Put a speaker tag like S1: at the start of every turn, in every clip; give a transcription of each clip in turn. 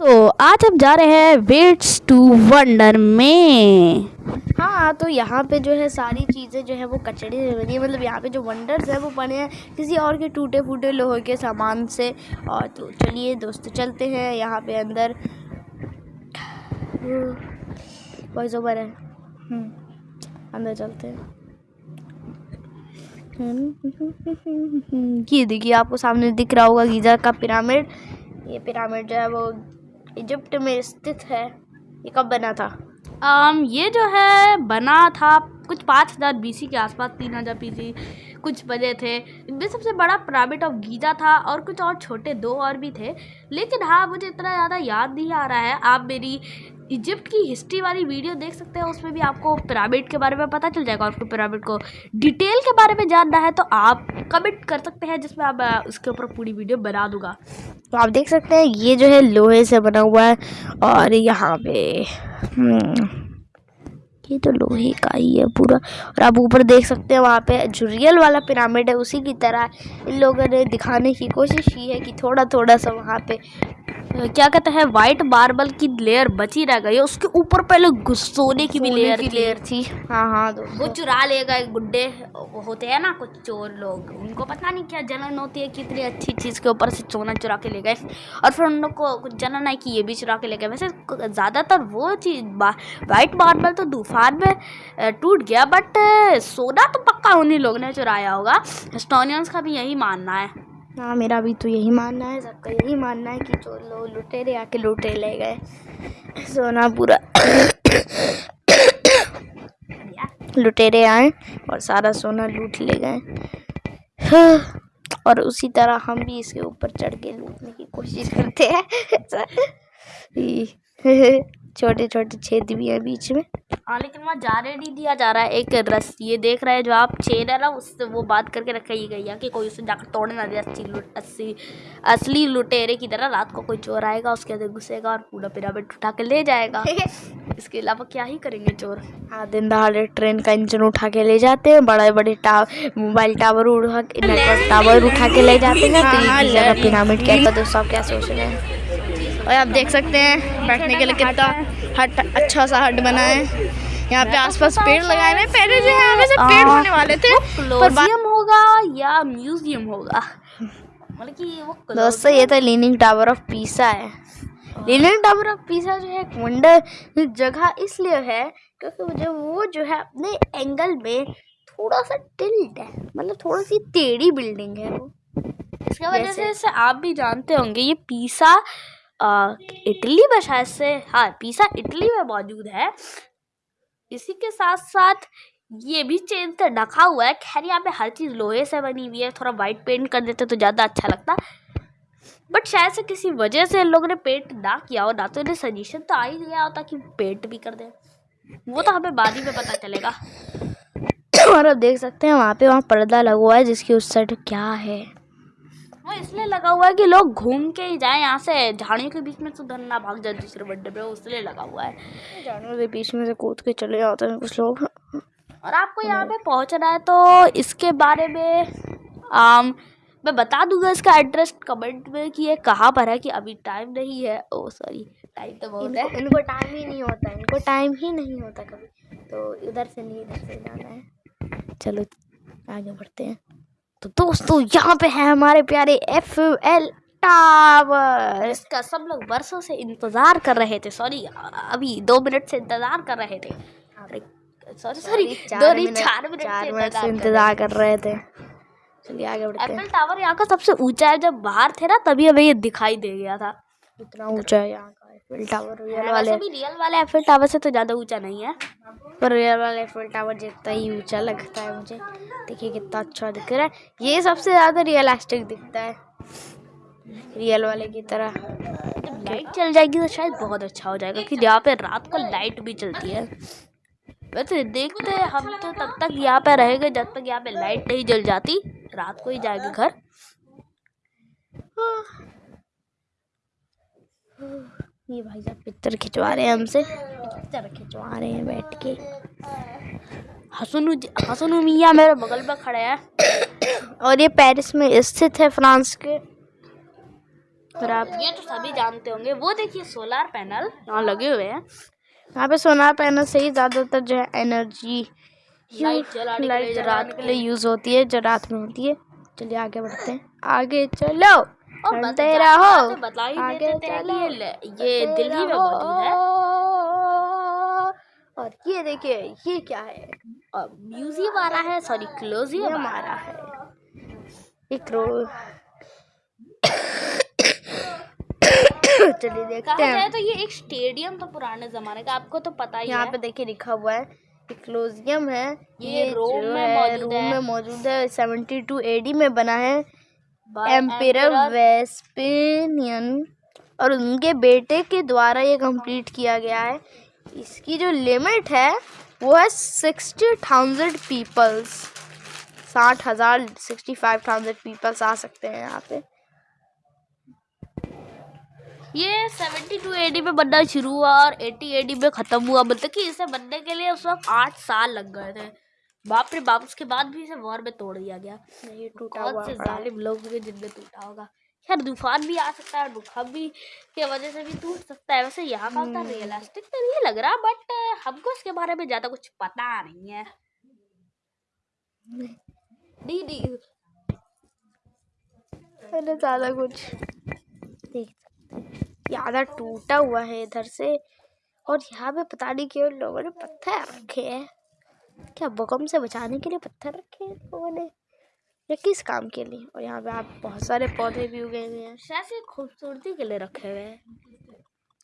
S1: तो आज हम जा रहे हैं वेट्स टू वंडर में। हाँ तो यहाँ पे जो है सारी चीज़ें जो है वो कचड़े से बनी है। मतलब यहाँ पे जो वंडर्स है वो बने हैं किसी और के टूटे फूटे लोहे के सामान से। और तो चलिए दोस्तों चलते हैं यहाँ पे अंदर। वॉइस ओवर है। हम्म, अंदर चलते हैं। ये देखिए आपको सामने दिख रहा होगा गीज़ा का पिरामिड। ये पिरामिड जो है वो इजिप्ट में स्थित है। ये कब बना था? आम, ये जो है, बना था कुछ पाँच हज़ार बीसी के आसपास, तीन हज़ार बीसी, कुछ बजे थे। इनमें सबसे बड़ा प्राइवेट ऑफ़ गीजा था और कुछ और छोटे दो और भी थे। लेकिन हाँ मुझे इतना ज़्यादा याद नहीं आ रहा है। आप मेरी इजिप्ट की हिस्ट्री वाली वीडियो देख सकते हैं उसमें भी आपको पिरामिड के बारे में पता चल जाएगा आपको पिरामिड को डिटेल के बारे में जानना है तो आप कमेंट कर सकते हैं जिसमें आप उसके ऊपर पूरी वीडियो बना दूँगा। तो आप देख सकते हैं ये जो है लोहे से बना हुआ है और यहाँ पे हम्म, ये तो लोहे का ही है पूरा। और आप ऊपर देख सकते हैं वहाँ पे जो रियल वाला पिरामिड है उसी की तरह इन लोगों ने दिखाने की कोशिश की है कि थोड़ा थोड़ा सा वहाँ पे क्या कहते हैं वाइट मार्बल की लेयर बची रह गई है। उसके ऊपर पहले सोने की भी लेयर की लेयर थी। हाँ हाँ तो वो चुरा लेगा एक गुड्डे। होते हैं ना कुछ चोर लोग। उनको पता नहीं क्या जलन होती है कितनी अच्छी चीज़ के ऊपर से सोना चुरा के ले गए। और फिर उन लोग को कुछ जलन आई कि ये भी चुरा के ले गए। वैसे ज़्यादातर वो चीज़ वाइट मार्बल तो तूफ़ान में टूट गया बट सोना तो पक्का उन्हीं लोग ने चुराया होगा। हिस्टोरियंस का भी यही मानना है। हाँ मेरा भी तो यही मानना है, सबका यही मानना है कि जो लोग लुटेरे आके लुटे ले गए। सोना पूरा लुटेरे आए और सारा सोना लूट ले गए। और उसी तरह हम भी इसके ऊपर चढ़ के लूटने की कोशिश करते हैं। छोटे छोटे छेद भी है बीच में। हाँ लेकिन वहाँ जाने नहीं दिया जा रहा है एक रस। ये देख रहे हैं जो आप चेन है ना उससे वो बात करके रखी गई है कि कोई उसे जाकर तोड़ने ना दे अस्सी अस्सी असली लुटेरे की तरह रात को कोई चोर आएगा उसके अंदर घुसेगा और पूरा पिरामिड उठा के ले जाएगा। इसके अलावा क्या ही करेंगे चोर? हाँ दिन दहाड़े ट्रेन का इंजन उठा के ले जाते हैं बड़े बड़े टावर मोबाइल टावर उठा नेटवर्क टावर उठा के ले जाते हैं तो पिरामिड क्या दोस्तों आप क्या सोच रहे हैं? और आप देख सकते हैं बैठने के लिए कितना हट अच्छा सा हट बना है। यहाँ पे आसपास पेड़ लगाए हुए पहले जो है वैसे पेड़ होने वाले थे पर होगा या म्यूज़ियम होगा? मतलब कि वो दोस्तों ये तो लीनिंग टावर ऑफ़ पीसा है। लीनिंग टावर ऑफ़ पीसा जो है एक वंडर जगह इसलिए है क्योंकि मुझे वो जो है अपने एंगल में थोड़ा सा टिल्ट है। मतलब थोड़ी सी टेढ़ी बिल्डिंग है वो। इसकी वजह से आप भी जानते होंगे ये पीसा इटली में शायद से हाँ पिज़्ज़ा इटली में मौजूद है। इसी के साथ साथ ये भी चेन से ढका हुआ है। खैर यहाँ पे हर चीज़ लोहे से बनी हुई है। थोड़ा वाइट पेंट कर देते तो ज़्यादा अच्छा लगता। बट शायद से किसी वजह से इन लोगों ने पेंट ना किया हो ना तो इन्हें सजेशन तो आ ही गया होता कि पेंट भी कर दे। वो तो हमें बाद ही में पता चलेगा। और अब देख सकते हैं वहाँ पे वहाँ पर्दा लगा हुआ है जिसकी उस साइड क्या है। वो इसलिए लगा हुआ है कि लोग घूम के ही जाए यहाँ से। झाड़ियों के बीच में तो धन ना भाग जाए दूसरे बड्डे पे इसलिए लगा हुआ है। झाड़ियों के बीच में से कूद के चले जाते हैं कुछ लोग। और आपको यहाँ पे पहुँचना है तो इसके बारे में आम मैं बता दूँगा इसका एड्रेस कमेंट में कि ये कहाँ पर है कि अभी टाइम नहीं है। ओ सॉरी टाइम तो बहुत है। इनको टाइम ही नहीं होता इनको टाइम ही नहीं होता कभी। तो इधर से नहीं इधर से जाना है। चलो आगे बढ़ते हैं। तो दोस्तों यहाँ पे है हमारे प्यारे एफ़ एल टावर इसका सब लोग बरसों से इंतज़ार कर रहे थे। सॉरी अभी दो मिनट से इंतज़ार कर रहे थे। सॉरी सॉरी दो नहीं चार मिनट चार मिनट से इंतज़ार कर रहे थे। चलिए आगे बढ़ते हैं। एफएल टावर यहाँ का सबसे ऊँचा है। जब बाहर थे ना तभी हमें ये दिखाई दे गया था। इतना ऊँचा है यहाँ का एफएल टावर रियल वाले। भी रियल वाले एफएल टावर से तो ज़्यादा ऊँचा नहीं है। पर रियल वाला एफएल टावर जितना ही ऊँचा लगता है मुझे। देखिए कितना अच्छा दिख रहा है। ये सबसे ज़्यादा रियलिस्टिक दिखता है। रियल वाले की तरह। जब लाइट चल जाएगी तो शायद बहुत अच्छा हो जाएगा कि यहाँ पे रात को लाइट भी चलती है। वैसे देखते हैं हम तो तब तक यहाँ पे रहेंगे जब तक यहाँ पे लाइट नहीं जल जाती। रात को ही जाएँगे घर। ये भाई साहब पिक्चर खिंचवा रहे हैं हमसे। पिक्चर खिंचवा रहे हैं बैठ के। हसनू हसनू मियाँ मेरे बगल पर खड़े हैं। और ये पेरिस में स्थित है फ्रांस के। और आप ये तो सभी जानते होंगे। वो देखिए सोलर पैनल यहाँ लगे हुए हैं। यहाँ पे सोलर पैनल से ही ज़्यादातर जो है एनर्जी लाइट रात के लिए। यूज़ होती है जो रात में होती है। चलिए आगे बढ़ते हैं। आगे चलो। चलते रहो। आगे चलो। ये दिल्ली में मौजूद है। और ये देखिए ये क्या है? म्यूज़ियम आ रहा है सॉरी क्लोजियम आ रहा है। एक रो चलिए देखते हैं। तो ये एक स्टेडियम था पुराने जमाने का आपको तो पता ही यहाँ पे देखिए लिखा हुआ है क्लोजियम है। ये, ये रोम में मौजूद रोम में मौजूद है सेवेंटी टू एडी में बना है। एम्पेयर वेस्पेनियन और उनके बेटे के द्वारा ये कंप्लीट किया गया है। इसकी जो लिमिट है वो है सिक्सटी थाउज़ेंड पीपल्स साठ हज़ार सिक्सटी फाइव थाउज़ेंड पीपल्स आ सकते हैं यहाँ पे। ये सेवेंटी टू एडी में बनना शुरू हुआ और एटी एडी में ख़त्म हुआ। मतलब कि इसे बनने के लिए उस वक्त आठ साल लग गए थे। बाप रे बाप उसके बाद भी इसे वॉर में तोड़ दिया गया। नहीं टूटा हुआ से जालिम लोग हुए जिनमें टूटा होगा? खैर तूफ़ान भी आ सकता है भूकंप की वजह से भी टूट सकता है। वैसे यहाँ का उतना रियलिस्टिक तो नहीं लग रहा बट हमको इसके बारे में ज़्यादा कुछ पता नहीं है। नहीं नहीं ज़्यादा कुछ देख ज़्यादा टूटा हुआ है इधर से। और यहाँ पे पता नहीं क्यों लोगों ने पत्थर रखे हैं। क्या भूकंप से बचाने के लिए पत्थर रखे हैं लोगों ने? या किस काम के लिए? और यहाँ पे आप बहुत सारे पौधे भी उगे हुए हैं। शायद खूबसूरती के लिए रखे हुए हैं।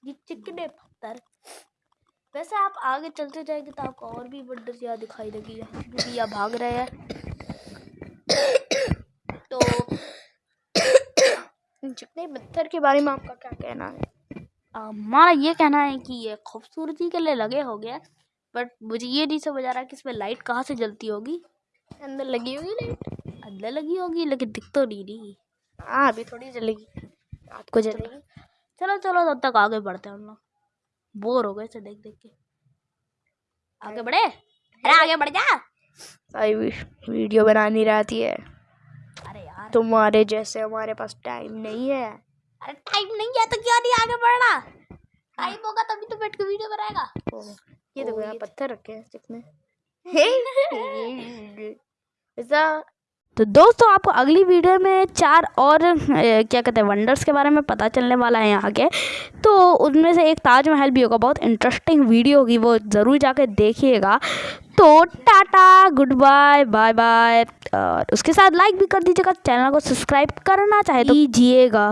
S1: ये चिकने पत्थर। वैसे आप आगे चलते जाएँगे तो आपको और भी वंडर दिखाई देगी। यहाँ भाग रहे हैं। तो चिकने पत्थर के बारे में आपका क्या कहना है? हमारा ये कहना है कि ये खूबसूरती के लिए लगे हो गया बट मुझे ये नहीं समझ आ रहा कि इसमें लाइट कहाँ से जलती होगी। अंदर लगी होगी लाइट? अंदर लगी होगी लेकिन दिख तो नहीं। रही हाँ अभी थोड़ी जलेगी। रात को जलेगी। चलो चलो तब तक आगे बढ़ते हैं हम लोग। बोर हो गए से देख देख के। आगे बढ़े? अरे आगे बढ़ जा। सही वीडियो बनानी रहती है अरे यार। तुम्हारे जैसे हमारे पास टाइम नहीं है। अरे टाइम नहीं है तो क्यों नहीं आगे बढ़ना? टाइम होगा तभी तो बैठ के वीडियो बनाएगा। ये देखो यहाँ पत्थर रखे हैं चिकने ऐसा तो दोस्तों आपको अगली वीडियो में चार और क्या कहते हैं वंडर्स के बारे में पता चलने वाला है यहाँ के। तो उनमें से एक ताजमहल भी होगा बहुत इंटरेस्टिंग वीडियो होगी वो ज़रूर जाके देखिएगा। तो tata good bye bye bye और उसके साथ लाइक भी कर दीजिएगा चैनल को सब्सक्राइब करना चाहे तो कीजिएगा।